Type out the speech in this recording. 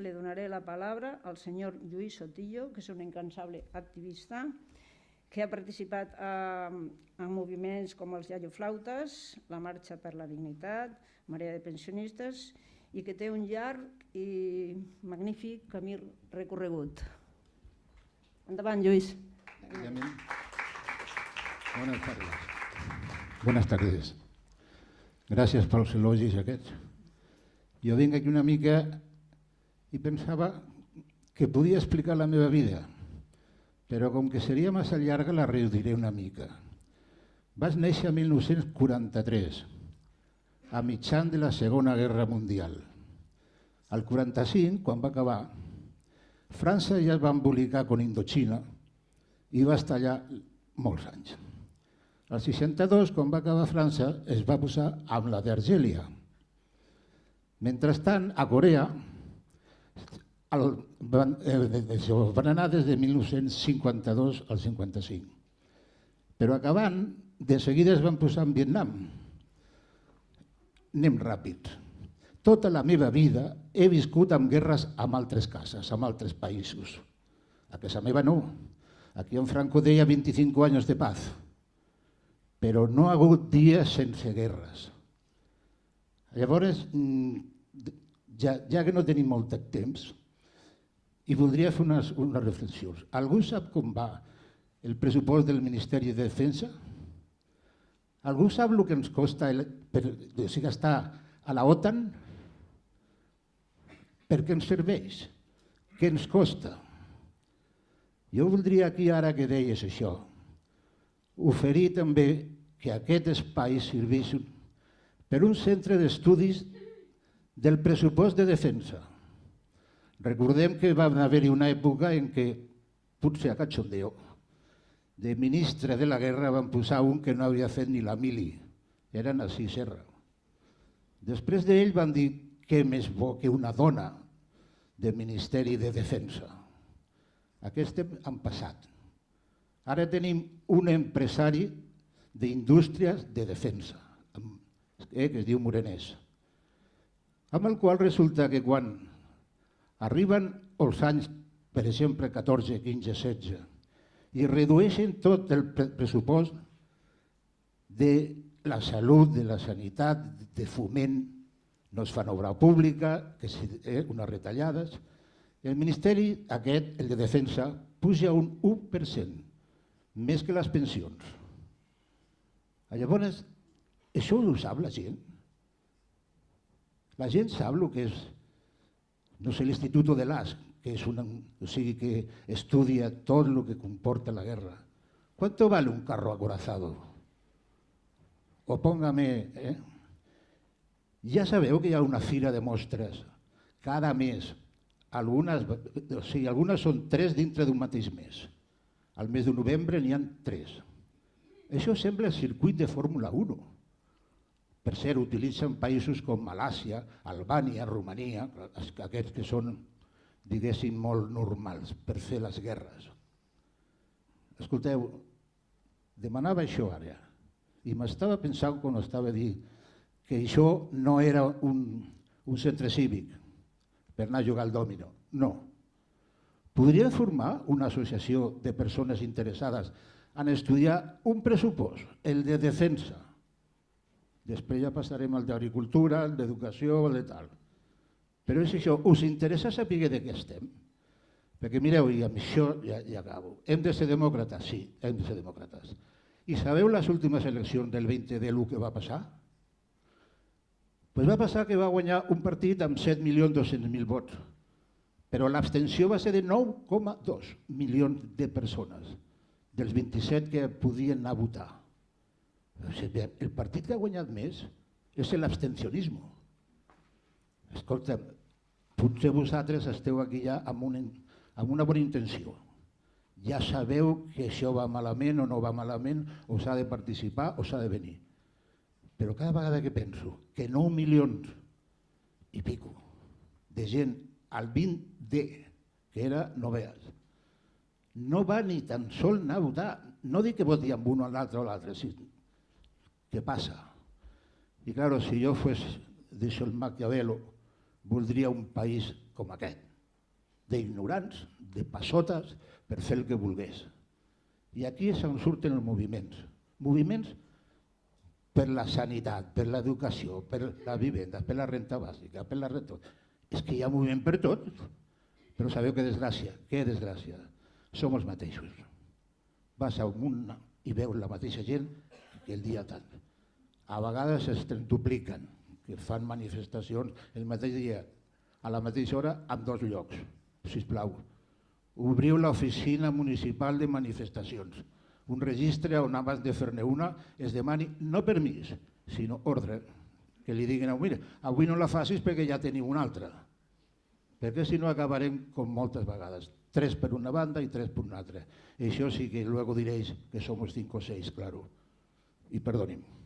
Le donaré la palabra al señor Lluís Sotillo, que és un incansable activista que ha participat en, en moviments com els Flautes, la Marxa per la Dignitat, Marea de Pensionistes i que té un llarg i magnífic camí recorregut. Endavant, Lluís. Buenas tardes. Buenas tardes. Gràcies pels elogis aquests. Jo vinc aquí una mica i pensava que podia explicar la meva vida, però com que seria massa llarga la reduiré una mica. Vaig néixer en 1943, a mitjan de la Segona Guerra Mundial. Al 45, quan va acabar, França ja es va embolicar con Indochina i va estar allà molts anys. Al 62, quan va acabar França, es va posar amb la d'Argèlia. Mentrestant, a Corea, el, van, eh, van anar des de 1952 al 55. Però acabant, de seguida es van posar en Vietnam. Anem ràpid. Tota la meva vida he viscut amb guerres amb altres cases, amb altres països. A casa meva no. Aquí en Franco deia 25 anys de paz. Però no ha hagut dies sense guerres. Llavors, mm, ja, ja que no tenim molt de temps, i voldria fer unes, unes reflexions. Algú sap com va el pressupost del Ministeri de Defensa? Algú sap el que ens costa el, per, o sigui, estar a la OTAN? Per què ens serveix? Què ens costa? Jo voldria aquí, ara que deies això, oferir també que aquest espai serveix per un centre d'estudis del pressupost de defensa Recordem que va haver-hi una època en què, potser a cachondeo, de ministre de la guerra van posar un que no havia fet ni la mili, era Narcís Serra. Després d'ell van dir que més bo que una dona de Ministeri de Defensa. Aquest han passat. Ara tenim un empresari d'indústries de defensa, eh, que es diu Morenès, amb el qual resulta que quan Arriben els anys, per exemple, 14, 15, 16, i redueixen tot el pressupost de la salut, de la sanitat, de foment, no es fan obra pública, que és eh, unes retallades. El Ministeri aquest, el de Defensa, puja un 1%, més que les pensions. Llavors, això ho sap la gent? La gent sap el que és no sé, l'Instituto de l'AS, que és una, o sigui, que estudia tot el que comporta la guerra. ¿Cuánto vale un carro acorazado? O póngame... Eh? Ja sabeu que hi ha una fira de mostres cada mes. Algunes, o sigui, algunes són tres dintre d'un mateix mes. Al mes de novembre n'hi ha tres. Això sembla el circuit de Fórmula 1 per cert, utilitzen països com Malàcia, Albània, Romania, aquests que són, diguéssim, molt normals per fer les guerres. Escolteu, demanava això ara, i m'estava pensant quan estava dir que això no era un, un centre cívic per anar a jugar al dòmino. No. Podríem formar una associació de persones interessades en estudiar un pressupost, el de defensa, Després ja passarem al d'agricultura, al d'educació, al de tal. Però és això, us interessa saber de què estem? Perquè mireu, i amb això ja, ja acabo. Hem de ser demòcrates? Sí, hem de ser demòcrates. I sabeu les últimes eleccions del 20 de l'1 que va passar? Pues va passar que va guanyar un partit amb 7.200.000 vots, però l'abstenció va ser de 9,2 milions de persones, dels 27 que podien anar a votar. El partit que ha guanyat més és l'abstencionisme. Escolta, potser vosaltres esteu aquí ja amb una, amb una bona intenció. Ja sabeu que això va malament o no va malament, o s'ha de participar o s'ha de venir. Però cada vegada que penso que 9 milions i pico de gent al 20D, que era novees, no va ni tan sol anar a votar. No dic que voti amb un o l'altre o l'altre, sí, ¿Qué pasa? Y claro, si yo fuese, dice el Maquiavelo, voldria un país com aquest. d'ignorants, de passotes, per fer el que volgués. I aquí és on surten els moviments. Moviments per la sanitat, per l'educació, per la vivenda, per la renta bàsica, per la renta... És que hi ha moviment per tot, però sabeu que desgràcia, que desgràcia, som els mateixos. Vas a un i veus la mateixa gent que el dia tant. A vegades es dupliquen, que fan manifestacions el mateix dia, a la mateixa hora, en dos llocs, si plau. Obriu l'oficina municipal de manifestacions, un registre on abans de fer-ne una es demani no permís, sinó ordre, que li diguin, mira, avui no la facis perquè ja teniu una altra. Perquè si no acabarem com moltes vegades, tres per una banda i tres per una altra. I això sí que luego diréis que somos cinco o seis, claro. I perdonin.